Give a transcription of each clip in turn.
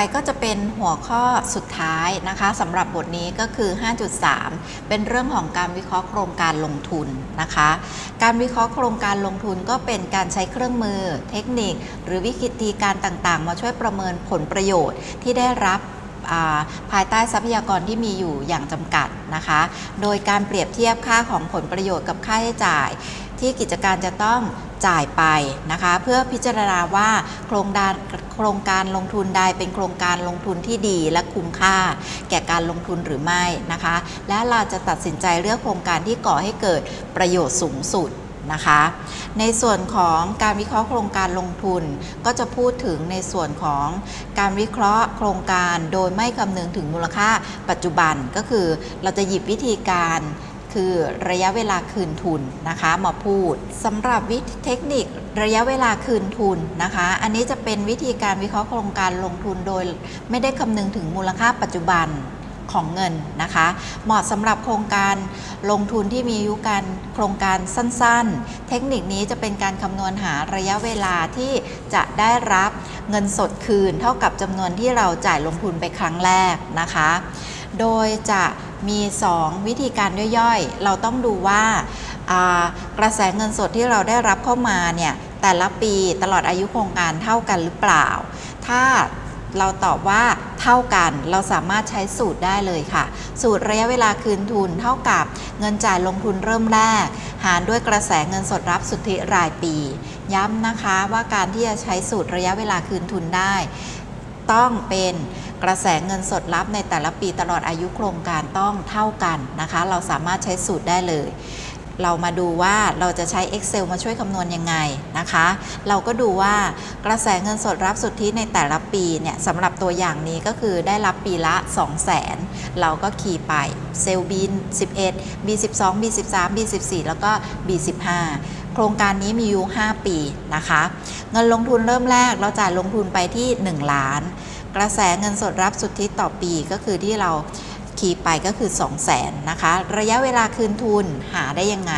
ไปก็จะเป็นหัวข้อสุดท้ายนะคะสำหรับบทนี้ก็คือ 5.3 เป็นเรื่องของการวิเคราะห์โครงการลงทุนนะคะ การวิเคราะห์โครงการลงทุนก็เป็นการใช้เครื่องมือ เทคนิค หรือวิธีการต่างๆ มาช่วยประเมินผลประโยชน์ที่ได้รับาภายใต้ทรัพยากรที่มีอยู่อย่างจำกัดนะคะ โดยการเปรียบเทียบค่าของผลประโยชน์กับค่าใช้จ่าย ที่กิจการจะต้องจ่ายไปนะคะเพื่อพิจารณาว่าโครงการโครงการลงทุนใดเป็นโครงการลงทุนที่ดีและคุ้มค่า แก่การลงทุนหรือไม่นะคะ และเราจะตัดสินใจเลือกโครงการที่ก่อให้เกิดประโยชน์สูงสุดนะคะในส่วนของการวิเคราะห์โครงการลงทุน ก็จะพูดถึงในส่วนของการวิเคราะห์โครงการโดยไม่คำนึงถึงมูลค่าปัจจุบันก็คือเราจะหยิบวิธีการ คือระยะเวลาคืนทุนนะคะมาพูดสำหรับวิธีเทคนิคระยะเวลาคืนทุนนะคะ อันนี้จะเป็นวิธีการวิเคราะห์โครงการลงทุนโดย ไม่ได้คำนึงถึงมูลค่าปัจจุบันของเงินนะคะ เหมาะสำหรับโครงการลงทุนที่มีอายุการโครงการสั้นๆ เทคนิคนี้จะเป็นการคำนวณหาระยะเวลาที่จะได้รับเงินสดคืน เท่ากับจำนวนที่เราจ่ายลงทุนไปครั้งแรกนะคะ โดยจะ มี 2 วิธีการย่อยๆ เราต้องดูว่าอ่ากระแสเงินสดที่เราได้รับเข้ามาเนี่ยแต่ละปีตลอดอายุโครงการเท่ากันหรือเปล่า ถ้าเราตอบว่าเท่ากันเราสามารถใช้สูตรได้เลยค่ะ สูตรระยะเวลาคืนทุนเท่ากับเงินจ่ายลงทุนเริ่มแรก หารด้วยกระแสเงินสดรับสุทธิรายปี ย้ำนะคะว่าการที่จะใช้สูตรระยะเวลาคืนทุนได้ ต้องเป็นกระแสเงินสดรับในแต่ละปีตลอดอายุโครงการต้องเท่ากันนะคะ เราสามารถใช้สูตรได้เลย เรามาดูว่าเราจะใช้ Excel มาช่วยคำนวณยังไงนะคะ เราก็ดูว่ากระแสเงินสดรับสุทธิในแต่ละปีเนี่ยสำหรับตัวอย่างนี้ก็คือได้รับปีละ 2 0 0 0 0 0 เราก็คีย์ไปเซลล์ B 11 B 12 B 13 B 14 แล้วก็ B 15 โครงการนี้มีอายู่5ปีนะคะ เงินลงทุนเริ่มแรกเราจ่ายลงทุนไปที่ 1 ล้าน กระแสเงินสดรับสุทธิต่อปีก็คือที่เราคีย์ไปก็คือ 2 0 0แสนนะคะ ระยะเวลาคืนทุนหาได้ยังไง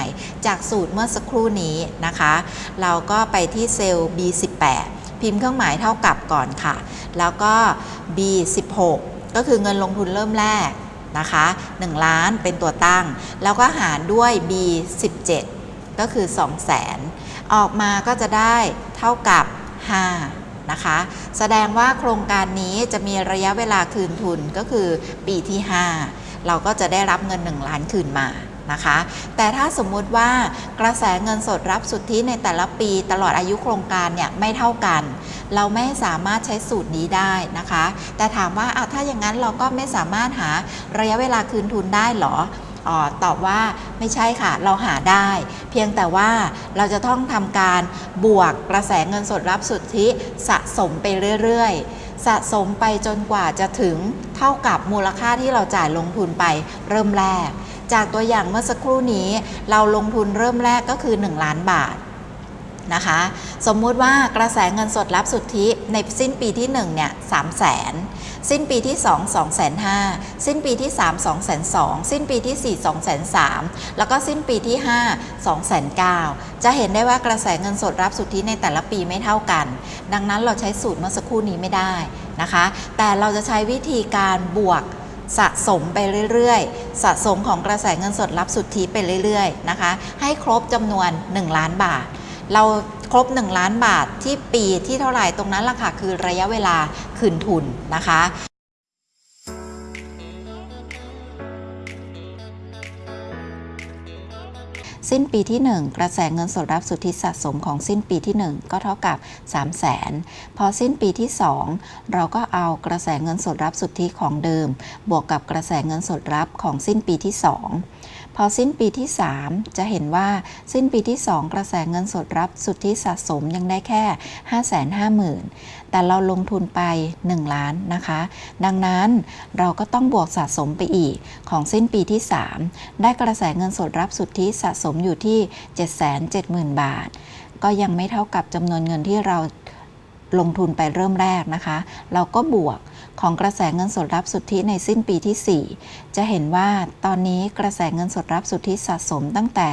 จากสูตรเมื่อสักครู่นี้นะคะ เราก็ไปที่เซลล์ B18 พิมพ์เครื่องหมายเท่ากับก่อนค่ะ แล้วก็ B16 ก็คือเงินลงทุนเริ่มแรกนะคะ1ล้านเป็นตัวตั้ง แล้วก็หารด้วย B17 ก็คือ 2 0 0แสนออกมาก็จะได้เท่ากับ 5 นะคะ แสดงว่าโครงการนี้จะมีระยะเวลาคืนทุนก็คือปีที่ 5 เราก็จะได้รับเงิน 1 ล้านคืนมานะคะ แต่ถ้าสมมุติว่ากระแสเงินสดรับสุทธิในแต่ละปีตลอดอายุโครงการเนี่ยไม่เท่ากัน เราไม่สามารถใช้สูตรนี้ได้นะคะ แต่ถามว่าถ้าอย่างนั้นเราก็ไม่สามารถหาระยะเวลาคืนทุนได้หรอ ออตอบว่าไม่ใช่ค่ะเราหาได้ เพียงแต่ว่าเราจะต้องทำการบวกกระแสเงินสดรับสุทธิสะสมไปเรื่อยๆ สะสมไปจนกว่าจะถึงเท่ากับมูลค่าที่เราจ่ายลงทุนไปเริ่มแรก จากตัวอย่างเมื่อสักครู่นี้ เราลงทุนเริ่มแรกก็คือ 1 ล้านบาท นะคะ สมมุติว่ากระแสเงินสดรับสุทธิในสิ้นปีที่1เนี่ยสามแสนสิ้นปีที่ 2 2 5 0 0 0สิ้นปีที่ 3 2 2 0 0 0สิ้นปีที่ 4 2 0 0 0แล้วก็สิ้นปีที่ 5 2 0 0 0จะเห็นได้ว่ากระแสเงินสดรับสุทธิในแต่ละปีไม่เท่ากัน ดังนั้นเราใช้สูตรเมื่อสักครู่นี้ไม่ได้นะคะ แต่เราจะใช้วิธีการบวกสะสมไปเรื่อยๆ สะสมของกระแสเงินสดรับสุทธิไปเรื่อยๆนะคะ ให้ครบจำนวน 1 ล้านบาท เราครบ 1 ล้านบาทที่ปีที่เท่าไหร่ตรงนั้นล่ะค่ะคือระยะเวลาคืนทุนนะคะสิ้นปีที่ 1 กระแสเงินสดรับสุทธิสะสมของสิ้นปีที่ 1 ก็เท่ากับ 3 0 0แสนพอสิ้นปีที่ 2 เราก็เอากระแสเงินสดรับสุทธิของเดิม บวกกับกระแสเงินสดรับของสิ้นปีที่ 2 พอสิ้นปีที่ 3 จะเห็นว่าสิ้นปีที่ 2 กระแสเงินสดรับสุทธิสะสมยังได้แค่ 550,000 แต่เราลงทุนไป 1 ล้านนะคะ ดังนั้นเราก็ต้องบวกสะสมไปอีกของสิ้นปีที่ 3 ได้กระแสเงินสดรับสุทธิสะสมอยู่ที่ 770,000 บาท ก็ยังไม่เท่ากับจำนวนเงินที่เราลงทุนไปเริ่มแรกนะคะ เราก็บวก ของกระแสเงินสดรับสุทธิในสิ้นปีที่ 4 จะเห็นว่าตอนนี้กระแสเงินสดรับสุทธิสะสมตั้งแต่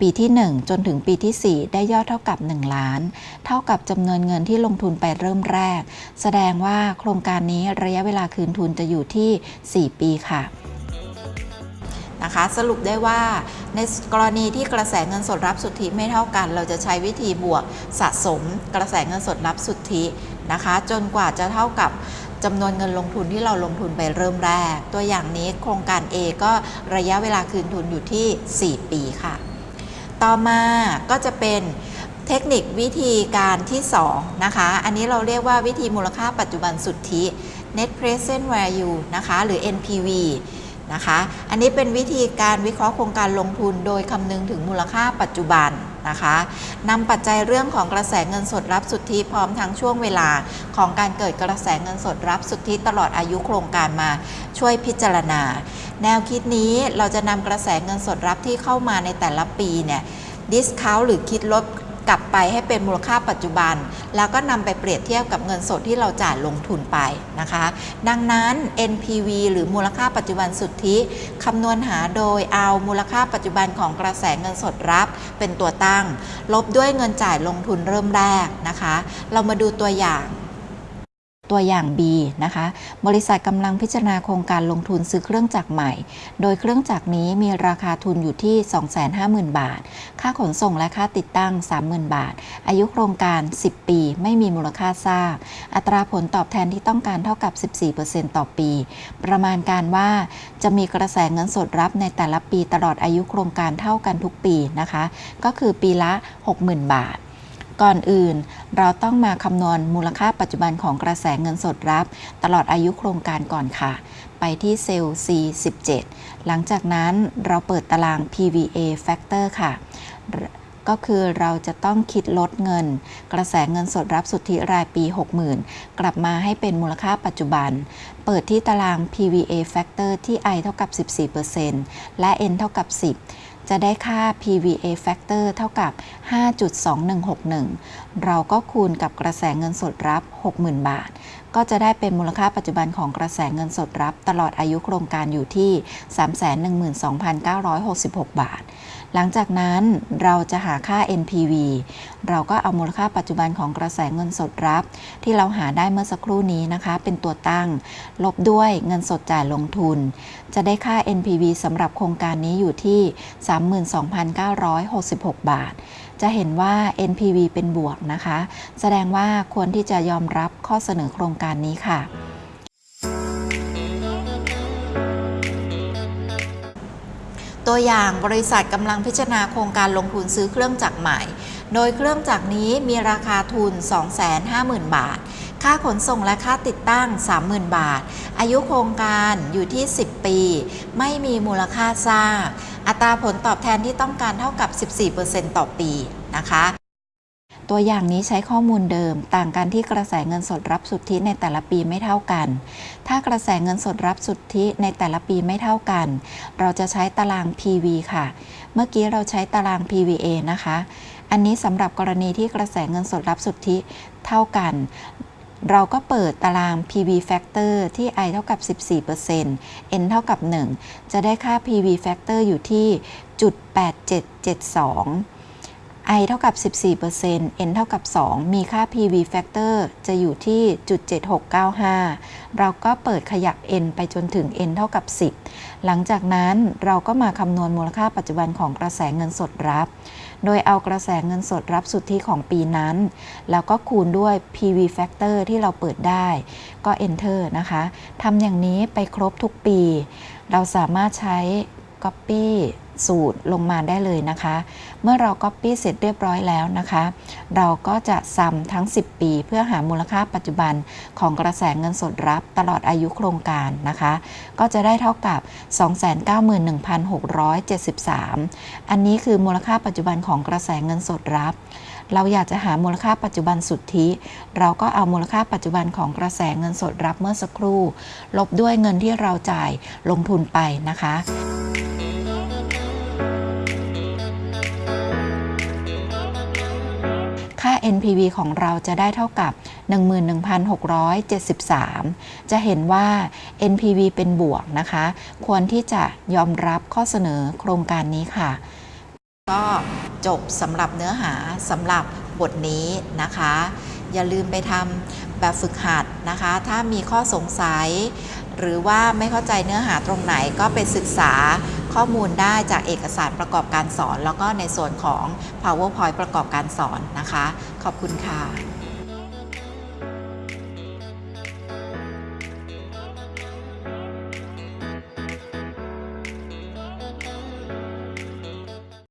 ปีที่ 1 จนถึงปีที่ 4 ได้ยอดเท่ากับ 1 ล้าน เท่ากับจำนวนเงินที่ลงทุนไปเริ่มแรก แสดงว่าโครงการนี้ระยะเวลาคืนทุนจะอยู่ที่ 4 ปีค่ะนะคะสรุปได้ว่าในกรณีที่กระแสเงินสดรับสุทธิไม่เท่ากัน เราจะใช้วิธีบวกสะสมกระแสเงินสดรับสุทธินะคะ จนกว่าจะเท่ากับ จำนวนเงินลงทุนที่เราลงทุนไปเริ่มแรก ตัวอย่างนี้โครงการ A ก็ระยะเวลาคืนทุนอยู่ที่ 4 ปีค่ะ ต่อมาก็จะเป็นเทคนิควิธีการที่ 2 นะคะ อันนี้เราเรียกว่าวิธีมูลค่าปัจจุบันสุทธิ net present value นะคะ หรือ NPV นะคะ อันนี้เป็นวิธีการวิเคราะห์โครงการลงทุนโดยคำนึงถึงมูลค่าปัจจุบัน นะคะนำปัจจัยเรื่องของกระแสเงินสดรับสุทธิพร้อมทั้งช่วงเวลาของการเกิดกระแสเงินสดรับสุทธิตลอดอายุโครงการมาช่วยพิจารณา แนวคิดนี้เราจะนำกระแสเงินสดรับที่เข้ามาในแต่ละปีเนี่ยดิสคาวหรือคิดลด กลับไปให้เป็นมูลค่าปัจจุบัน แล้วก็นำไปเปรียบเทียบกับเงินสดที่เราจ่ายลงทุนไปนะคะ ดังนั้น NPV หรือมูลค่าปัจจุบันสุทธิคำนวณหาโดยเอามูลค่าปัจจุบันของกระแสเงินสดรับ เป็นตัวตั้ง ลบด้วยเงินจ่ายลงทุนเริ่มแรกนะคะ เรามาดูตัวอย่าง ตัวอย่าง B นะคะ บริษัทกำลังพิจารณาโครงการลงทุนซื้อเครื่องจักรใหม่ โดยเครื่องจักรนี้มีราคาทุนอยู่ที่ 250,000 บาท ค่าขนส่งและค่าติดตั้ง 30,000 บาท อายุโครงการ 10 ปี ไม่มีมูลค่าสร้าง อัตราผลตอบแทนที่ต้องการเท่ากับ 14%ต่อปี ประมาณการว่าจะมีกระแสเงินสดรับในแต่ละปีตลอดอายุโครงการเท่ากันทุกปีนะคะ ก็คือปีละ 60,000 บาท ก่อนอื่น เราต้องมาคำนวณมูลค่าปัจจุบันของกระแสเงินสดรับ ตลอดอายุโครงการก่อนค่ะ ไปที่เซลล์ C17 หลังจากนั้นเราเปิดตาราง PVA factor ค่ะ ก็คือเราจะต้องคิดลดเงิน กระแสเงินสดรับสุทธิรายปี 60,000 กลับมาให้เป็นมูลค่าปัจจุบัน เปิดที่ตาราง PVA factor ที่ I เท่ากับ 14%และ N เท่ากับ 10 จะได้ค่า PVA factor เท่ากับ 5.2161 เราก็คูณกับกระแสเงินสดรับ 60,000 บาท ก็จะได้เป็นมูลค่าปัจจุบันของกระแสเงินสดรับ ตลอดอายุโครงการอยู่ที่ 312,966 บาท หลังจากนั้นเราจะหาค่า NPV เราก็เอามูลค่าปัจจุบันของกระแสเงินสดรับ ที่เราหาได้เมื่อสักครู่นี้นะคะ เป็นตัวตั้ง ลบด้วยเงินสดจ่ายลงทุน จะได้ค่า NPV สำหรับโครงการนี้อยู่ที่ 32,966 บาท จะเห็นว่า NPV เป็นบวกนะคะ แสดงว่าควรที่จะยอมรับข้อเสนอโครงการนี้ค่ะ ตัวอย่างบริษัทกำลังพิจารณาโครงการลงทุนซื้อเครื่องจักรใหม่ โดยเครื่องจักรนี้มีราคาทุน 250,000 บาท ค่าขนส่งและค่าติดตั้ง 30,000 บาท อายุโครงการอยู่ที่ 10 ปี ไม่มีมูลค่าสร้าง อัตราผลตอบแทนที่ต้องการเท่ากับ 14%ต่อปีนะคะตัวอย่างนี้ใช้ข้อมูลเดิม ต่างกันที่กระแสเงินสดรับสุทธิในแต่ละปีไม่เท่ากัน ถ้ากระแสเงินสดรับสุทธิในแต่ละปีไม่เท่ากัน เราจะใช้ตาราง PV ค่ะ เมื่อกี้เราใช้ตาราง PVA นะคะ อันนี้สำหรับกรณีที่กระแสเงินสดรับสุทธิเท่ากัน เราก็เปิดตาราง PV factor ที่ I เท่ากับ 14% N เท่ากับ 1 จะได้ค่า PV factor อยู่ที่จุด8772 I เท่ากับ 14% N เท่ากับ 2 มีค่า PV factor จะอยู่ที่จุด7695 เราก็เปิดขยับ N ไปจนถึง N เท่ากับ 10 หลังจากนั้นเราก็มาคำนวณมูลค่าปัจจุบันของกระแสเงินสดรับ โดยเอากระแสเงินสดรับสุทธิของปีนั้น แล้วก็คูณด้วย PV factor ที่เราเปิดได้ ก็ enter นะคะทำอย่างนี้ไปครบทุกปี เราสามารถใช้ Copy สูตรลงมาได้เลยนะคะ เมื่อเรา Copy เสร็จเรียบร้อยแล้วนะคะ เราก็จะซัมทั้ง 10 ปี เพื่อหามูลค่าปัจจุบันของกระแสเงินสดรับตลอดอายุโครงการนะคะ ก็จะได้เท่ากับ 291,673 อันนี้คือมูลค่าปัจจุบันของกระแสเงินสดรับเราอยากจะหามูลค่าปัจจุบันสุทธิ เราก็เอามูลค่าปัจจุบันของกระแสเงินสดรับเมื่อสักครู่ ลบด้วยเงินที่เราจ่ายลงทุนไปนะคะ NPV ของเราจะได้เท่ากับ 11,673 จะเห็นว่า NPV เป็นบวกนะคะ ควรที่จะยอมรับข้อเสนอโครงการนี้ค่ะ ก็จบสำหรับเนื้อหาสำหรับบทนี้นะคะ อย่าลืมไปทำแบบฝึกหัดนะคะ ถ้ามีข้อสงสัย หรือว่าไม่เข้าใจเนื้อหาตรงไหนก็ไปศึกษา ข้อมูลได้จากเอกสารประกอบการสอน แล้วก็ในส่วนของ PowerPoint ประกอบการสอนนะคะ ขอบคุณค่ะ